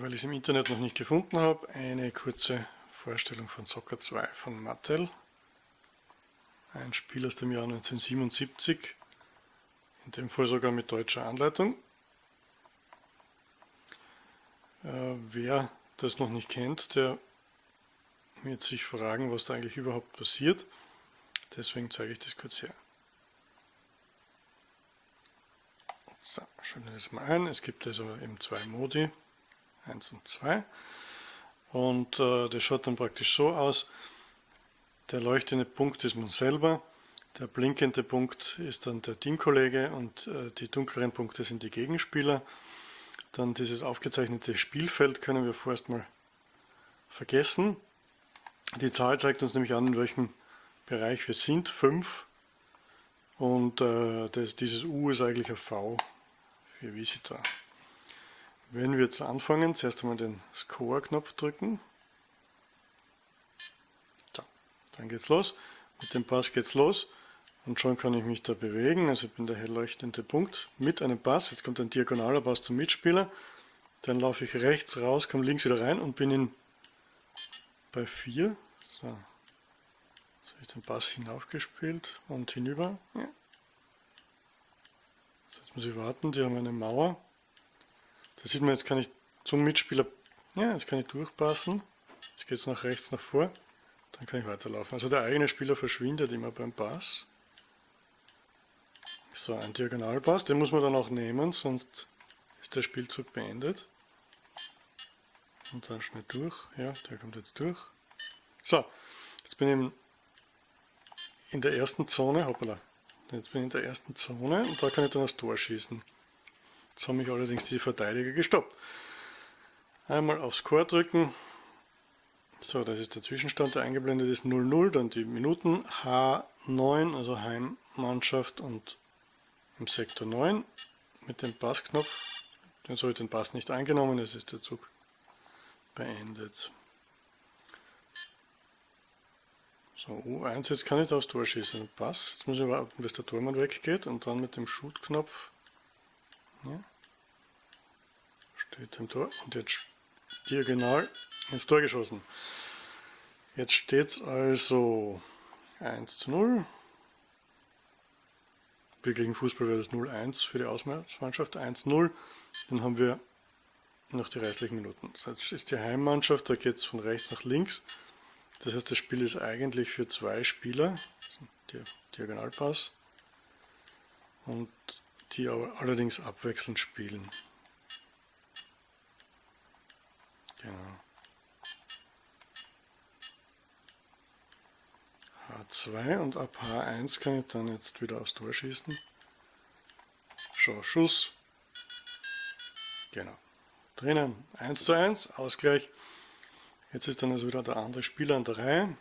weil ich es im Internet noch nicht gefunden habe, eine kurze Vorstellung von Soccer 2 von Mattel. Ein Spiel aus dem Jahr 1977, in dem Fall sogar mit deutscher Anleitung. Äh, wer das noch nicht kennt, der wird sich fragen, was da eigentlich überhaupt passiert. Deswegen zeige ich das kurz her. So, schauen wir das mal ein. Es gibt also eben zwei Modi, 1 und 2. Und äh, das schaut dann praktisch so aus. Der leuchtende Punkt ist man selber, der blinkende Punkt ist dann der Teamkollege und äh, die dunkleren Punkte sind die Gegenspieler. Dann dieses aufgezeichnete Spielfeld können wir vorerst mal vergessen. Die Zahl zeigt uns nämlich an, in welchem Bereich wir sind, 5. Und äh, das, dieses U ist eigentlich ein V für Visitor. Wenn wir jetzt anfangen, zuerst einmal den Score-Knopf drücken. So, dann geht's los. Mit dem Pass geht's los. Und schon kann ich mich da bewegen. Also ich bin der hell leuchtende Punkt mit einem Pass. Jetzt kommt ein diagonaler Pass zum Mitspieler. Dann laufe ich rechts raus, komme links wieder rein und bin in bei 4. So. Jetzt habe ich den Pass hinaufgespielt und hinüber. Ja. So, jetzt muss ich warten, die haben eine Mauer. Da sieht man, jetzt kann ich zum Mitspieler, ja, jetzt kann ich durchpassen. Jetzt geht es nach rechts, nach vor. Dann kann ich weiterlaufen. Also der eigene Spieler verschwindet immer beim Pass. So, ein Diagonalpass, den muss man dann auch nehmen, sonst ist der Spielzug beendet. Und dann schnell durch. Ja, der kommt jetzt durch. So, jetzt bin ich in der ersten Zone. Hoppala. Jetzt bin ich in der ersten Zone und da kann ich dann aufs Tor schießen. Jetzt haben mich allerdings die Verteidiger gestoppt. Einmal aufs Score drücken. So, das ist der Zwischenstand, der eingeblendet ist 0-0, dann die Minuten H9, also Heimmannschaft und im Sektor 9 mit dem Passknopf. Den soll den Pass nicht eingenommen, es ist der Zug beendet. So, U1, jetzt kann ich aufs Tor schießen. Pass. Jetzt muss ich warten, bis der Tormann weggeht und dann mit dem Shoot-Knopf ja, steht im Tor und jetzt diagonal ins Tor geschossen. Jetzt steht es also 1 zu 0. Gegen Fußball wäre das 0-1 für die Ausmannschaft, 1-0. Dann haben wir noch die restlichen Minuten. Das ist die Heimmannschaft, da geht es von rechts nach links. Das heißt, das Spiel ist eigentlich für zwei Spieler, Diagonalpass, und die allerdings abwechselnd spielen. Genau. H2 und ab H1 kann ich dann jetzt wieder aufs Tor schießen. Schau, Schuss. Genau. Drinnen 1 zu 1, Ausgleich. Jetzt ist dann also wieder der andere Spieler an der Reihe.